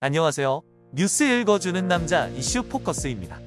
안녕하세요. 뉴스 읽어주는 남자 이슈 포커스입니다.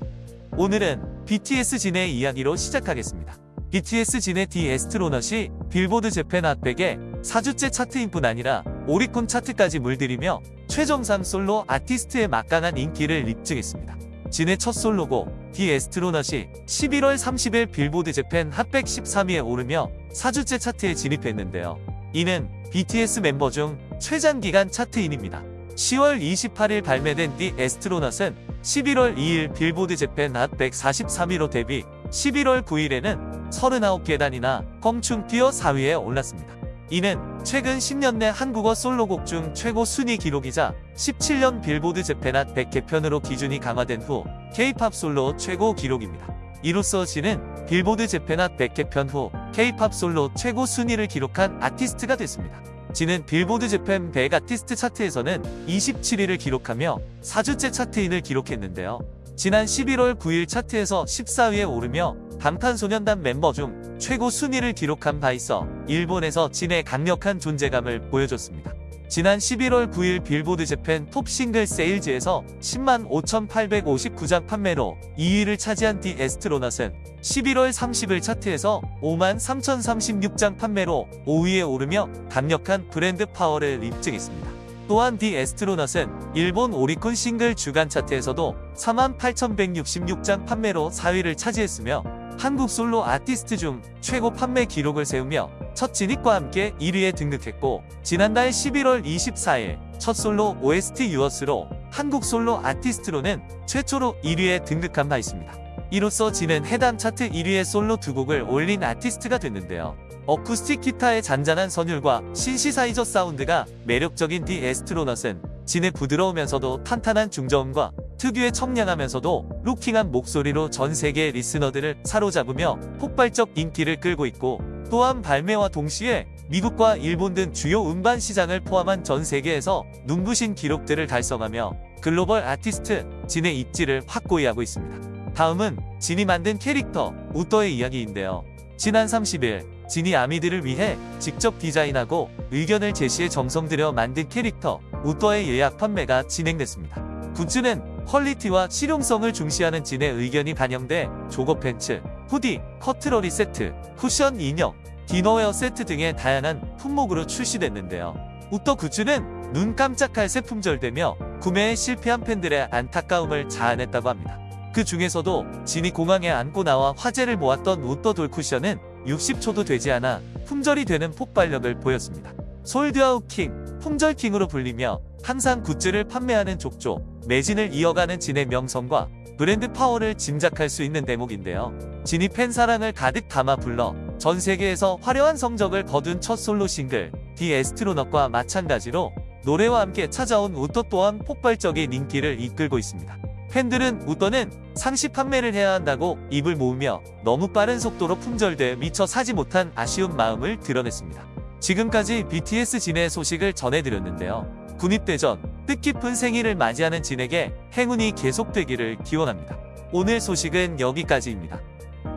오늘은 BTS 진의 이야기로 시작하겠습니다. BTS 진의 The Astronaut이 빌보드 재팬 Hot 백에 4주째 chart in뿐 아니라 오리콘 차트까지 물들이며 최정상 솔로 아티스트의 막강한 인기를 입증했습니다. 진의 첫 솔로곡 The Astronaut이 11월 30일 빌보드 재팬 핫백 13위에 오르며 4주째 차트에 진입했는데요. 이는 BTS 멤버 중 최장기간 chart in입니다. 10월 28일 발매된 The Astronaut은 11월 2일 빌보드 재팬 핫 143위로 데뷔 11월 9일에는 39계단이나 껑충 뛰어 4위에 올랐습니다. 이는 최근 10년 내 한국어 솔로곡 중 최고 순위 기록이자 17년 빌보드 재팬 핫 100개편으로 기준이 강화된 후 K-팝 솔로 최고 기록입니다. 이로써 진은 빌보드 재팬 핫 100개편 후 K-팝 솔로 최고 순위를 기록한 아티스트가 됐습니다. 진은 빌보드 재팬 100 아티스트 차트에서는 27위를 기록하며 4주째 chart in을 기록했는데요. 지난 11월 9일 차트에서 14위에 오르며 방탄소년단 멤버 중 최고 순위를 기록한 바 있어 일본에서 진의 강력한 존재감을 보여줬습니다. 지난 11월 9일 빌보드 재팬 Top Single Sales에서 10만 5,859장 판매로 2위를 차지한 The Astronaut은 11월 30일 차트에서 5만 3,036장 판매로 5위에 오르며 강력한 브랜드 파워를 입증했습니다. 또한 The Astronaut은 일본 오리콘 싱글 주간 차트에서도 4만 8,166장 판매로 4위를 차지했으며 한국 솔로 아티스트 중 최고 판매 기록을 세우며 첫 진입과 함께 1위에 등극했고 지난달 11월 24일 첫 솔로 OST Yours로 한국 솔로 아티스트로는 최초로 1위에 등극한 바 있습니다. 이로써 진은 해당 차트 1위의 솔로 두 곡을 올린 아티스트가 됐는데요. 어쿠스틱 기타의 잔잔한 선율과 신시사이저 사운드가 매력적인 디 에스트로넛은 진의 부드러우면서도 탄탄한 중저음과 특유의 청량하면서도 루킹한 목소리로 전 세계의 리스너들을 사로잡으며 폭발적 인기를 끌고 있고 또한 발매와 동시에 미국과 일본 등 주요 음반 시장을 포함한 전 세계에서 눈부신 기록들을 달성하며 글로벌 아티스트 진의 입지를 확고히 하고 있습니다. 다음은 진이 만든 캐릭터 우떠의 이야기인데요. 지난 30일 진이 아미들을 위해 직접 디자인하고 의견을 제시해 정성 들여 만든 캐릭터 우떠의 예약 판매가 진행됐습니다. 굿즈는 quality와 실용성을 중시하는 진의 의견이 반영돼 jogger 팬츠, hoodie, cutlery 세트, 쿠션 인형, dinnerware 세트 등의 다양한 품목으로 출시됐는데요. 우떠 굿즈는 눈 깜짝할 새 품절되며 구매에 실패한 팬들의 안타까움을 자아냈다고 합니다. 그 중에서도 진이 공항에 안고 나와 화제를 모았던 우떠 돌쿠션은 60초도 되지 않아 품절이 되는 폭발력을 보였습니다. sold out king, 품절 king으로 불리며 항상 굿즈를 판매하는 족족, 매진을 이어가는 진의 명성과 브랜드 파워를 짐작할 수 있는 대목인데요. 진이 팬 사랑을 가득 담아 불러 전 세계에서 화려한 성적을 거둔 첫 솔로 싱글 The Astronaut과 마찬가지로 노래와 함께 찾아온 우떠 또한 폭발적인 인기를 이끌고 있습니다. 팬들은 우떠는 상시 판매를 해야 한다고 입을 모으며 너무 빠른 속도로 품절돼 미처 사지 못한 아쉬운 마음을 드러냈습니다. 지금까지 BTS 진의 소식을 전해드렸는데요. 군입대전 뜻깊은 생일을 맞이하는 진에게 행운이 계속되기를 기원합니다. 오늘 소식은 여기까지입니다.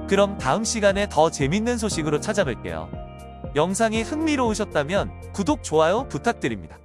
그럼 다음 시간에 더 재밌는 소식으로 찾아뵐게요. 영상이 흥미로우셨다면 구독, 좋아요 부탁드립니다.